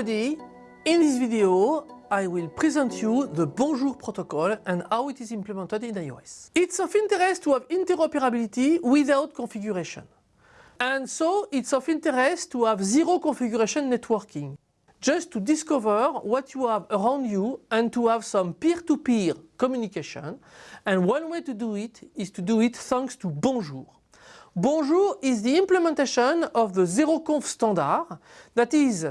everybody, in this video I will present you the Bonjour protocol and how it is implemented in iOS. It's of interest to have interoperability without configuration. And so it's of interest to have zero configuration networking, just to discover what you have around you and to have some peer-to-peer -peer communication. And one way to do it is to do it thanks to Bonjour. Bonjour is the implementation of the ZeroConf standard that is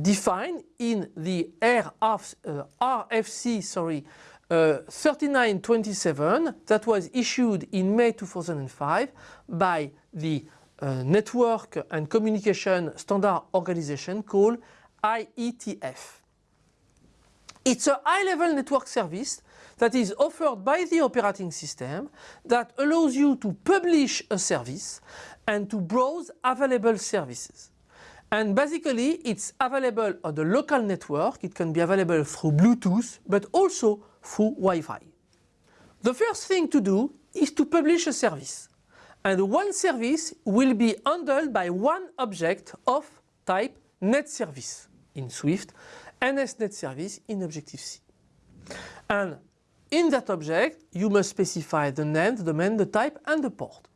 defined in the RF, uh, RFC sorry, uh, 3927 that was issued in May 2005 by the uh, Network and Communication Standard Organization called IETF. It's a high-level network service that is offered by the operating system that allows you to publish a service and to browse available services. And basically it's available on the local network, it can be available through Bluetooth but also through Wi-Fi. The first thing to do is to publish a service. And one service will be handled by one object of type net service in Swift, NS net service in Objective-C. And in that object, you must specify the name, the domain, the type and the port.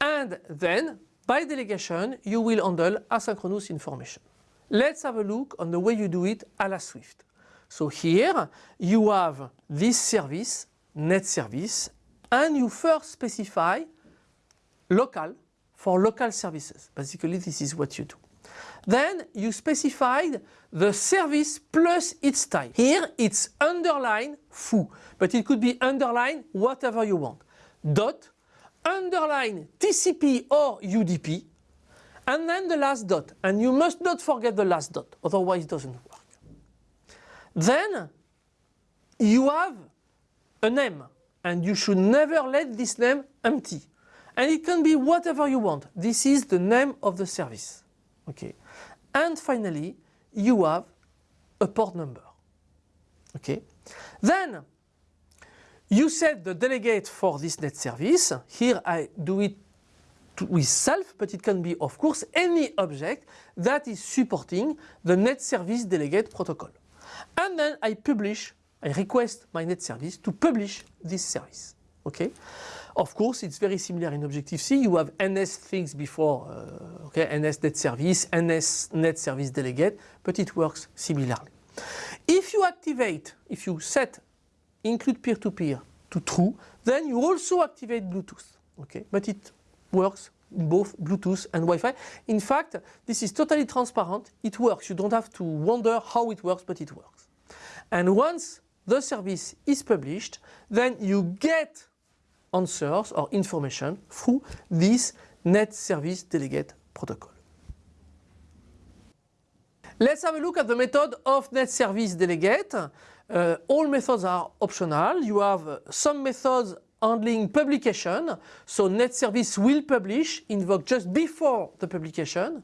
And then, by delegation, you will handle asynchronous information. Let's have a look on the way you do it a la Swift. So here you have this service, net service, and you first specify local for local services. Basically this is what you do. Then you specified the service plus its type. Here it's underline foo, but it could be underline whatever you want. Dot, underline TCP or UDP, and then the last dot. And you must not forget the last dot, otherwise it doesn't work. Then you have a name, and you should never let this name empty. And it can be whatever you want. This is the name of the service. Okay. And finally, you have a port number. Okay. Then you set the delegate for this net service. Here I do it with self, but it can be of course any object that is supporting the net service delegate protocol. And then I publish, I request my net service to publish this service. Okay. Of course, it's very similar in Objective-C. You have NS things before, uh, okay, NS net service, NS net service delegate, but it works similarly. If you activate, if you set include peer-to-peer -peer to true, then you also activate Bluetooth, okay, but it works both Bluetooth and Wi-Fi. In fact, this is totally transparent. It works. You don't have to wonder how it works, but it works. And once the service is published, then you get answers or information through this Net Service Delegate protocol. Let's have a look at the method of Net Service Delegate. Uh, all methods are optional. You have some methods handling publication. So net service will publish, invoke just before the publication.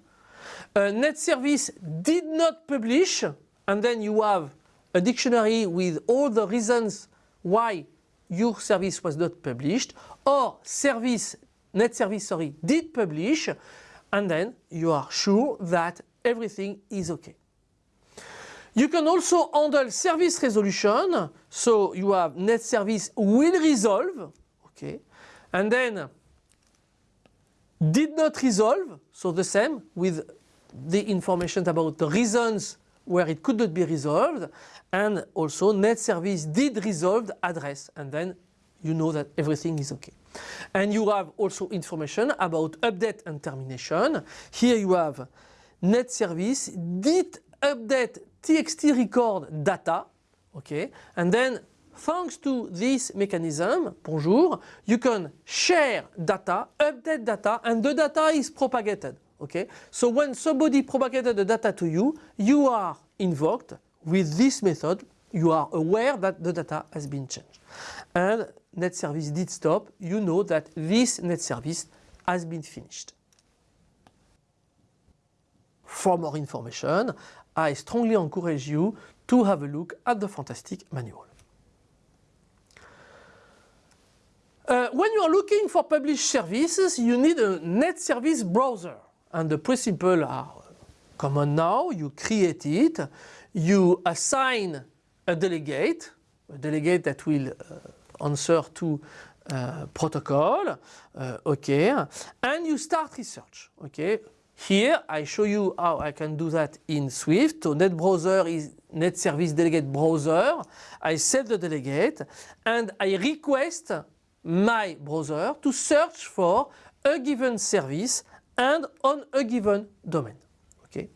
Uh, net service did not publish and then you have a dictionary with all the reasons why your service was not published or service, net service sorry, did publish and then you are sure that everything is okay. You can also handle service resolution. So you have net service will resolve, okay, and then did not resolve. So the same with the information about the reasons where it could not be resolved and also net service did resolve address and then you know that everything is okay. And you have also information about update and termination. Here you have net service did update txt record data okay and then thanks to this mechanism bonjour you can share data update data and the data is propagated okay so when somebody propagated the data to you you are invoked. With this method you are aware that the data has been changed. And net service did stop. You know that this net service has been finished for more information I strongly encourage you to have a look at the fantastic manual. Uh, when you are looking for published services, you need a net service browser. And the principles are command now, you create it, you assign a delegate, a delegate that will uh, answer to uh, protocol, uh, okay, and you start research, okay. Here I show you how I can do that in Swift. So net browser is net service delegate browser. I set the delegate and I request my browser to search for a given service and on a given domain. Okay.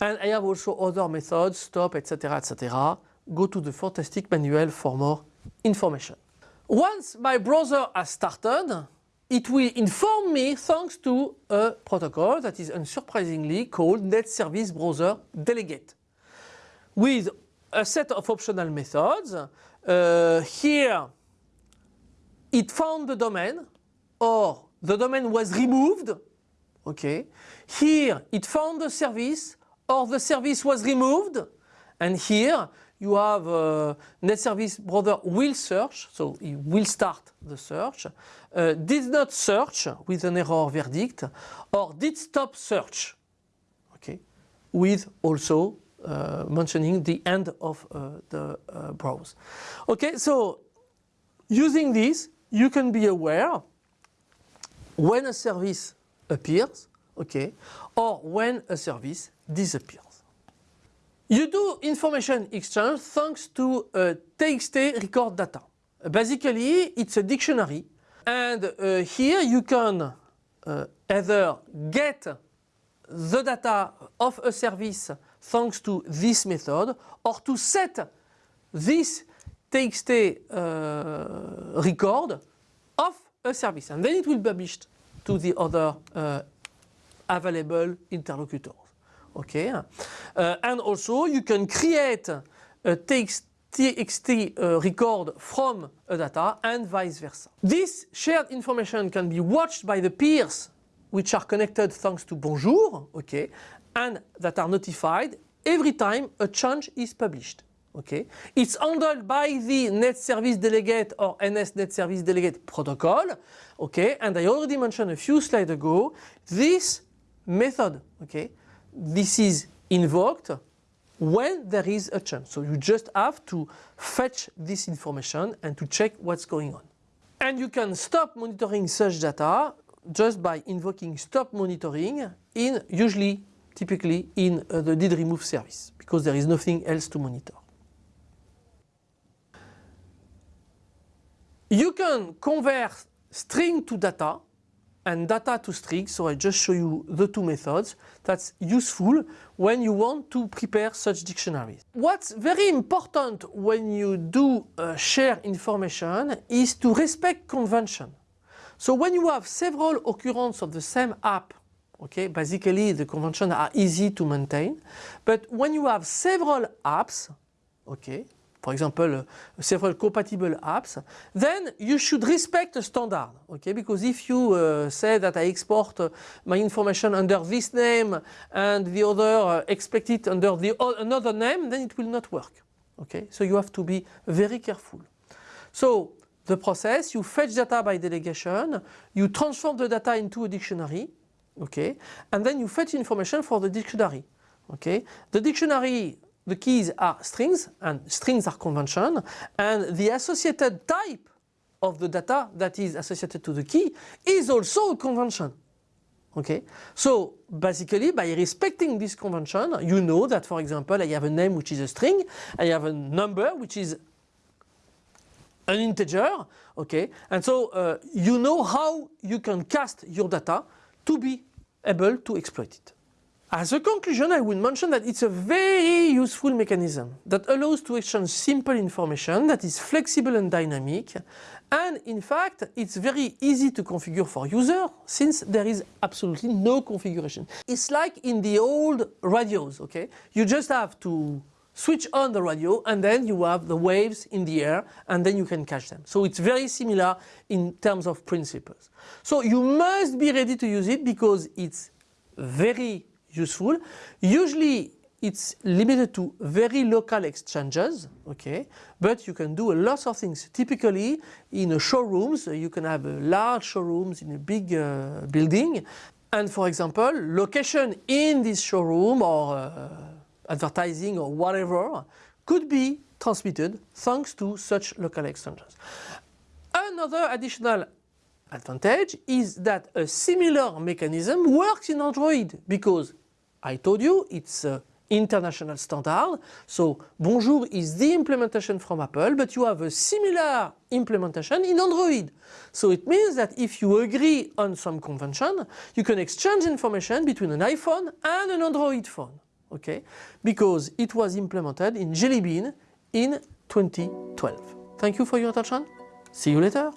And I have also other methods, stop, etc., etc. Go to the fantastic manual for more information. Once my browser has started, it will inform me thanks to a protocol that is unsurprisingly called Net Service Browser Delegate with a set of optional methods. Uh, here it found the domain or the domain was removed. Okay. Here it found the service or the service was removed and here you have uh, net service browser will search, so it will start the search, uh, did not search with an error verdict, or did stop search, okay, with also uh, mentioning the end of uh, the uh, browse. Okay, so using this, you can be aware when a service appears, okay, or when a service disappears. You do information exchange thanks to a TXT record data. Basically, it's a dictionary and uh, here you can uh, either get the data of a service thanks to this method or to set this TXT uh, record of a service and then it will be published to the other uh, available interlocutors okay uh, and also you can create a text TXT uh, record from a data and vice versa. This shared information can be watched by the peers which are connected thanks to Bonjour, okay, and that are notified every time a change is published. Okay. It's handled by the Net Service Delegate or NS Net Service Delegate protocol. Okay. And I already mentioned a few slides ago this method. Okay this is invoked when there is a chance. So you just have to fetch this information and to check what's going on. And you can stop monitoring such data just by invoking stop monitoring in usually typically in uh, the did remove service because there is nothing else to monitor. You can convert string to data and data to string. So I just show you the two methods. That's useful when you want to prepare such dictionaries. What's very important when you do uh, share information is to respect convention. So when you have several occurrences of the same app, okay, basically the conventions are easy to maintain. But when you have several apps, okay, for example, several compatible apps, then you should respect the standard, okay? Because if you uh, say that I export uh, my information under this name and the other uh, expect it under the another name, then it will not work, okay? So you have to be very careful. So the process, you fetch data by delegation, you transform the data into a dictionary, okay? And then you fetch information for the dictionary, okay? The dictionary the keys are strings and strings are convention and the associated type of the data that is associated to the key is also a convention. Okay, so basically by respecting this convention you know that for example I have a name which is a string, I have a number which is an integer, okay, and so uh, you know how you can cast your data to be able to exploit it. As a conclusion, I would mention that it's a very useful mechanism that allows to exchange simple information that is flexible and dynamic and in fact it's very easy to configure for user since there is absolutely no configuration. It's like in the old radios, okay? You just have to switch on the radio and then you have the waves in the air and then you can catch them. So it's very similar in terms of principles. So you must be ready to use it because it's very useful. Usually it's limited to very local exchanges, okay, but you can do a lot of things. Typically in showrooms, you can have large showrooms in a big uh, building And for example, location in this showroom or uh, advertising or whatever could be transmitted thanks to such local exchanges. Another additional advantage is that a similar mechanism works in Android because I told you it's an international standard. So Bonjour is the implementation from Apple, but you have a similar implementation in Android. So it means that if you agree on some convention, you can exchange information between an iPhone and an Android phone. Okay? Because it was implemented in Jelly Bean in 2012. Thank you for your attention. See you later.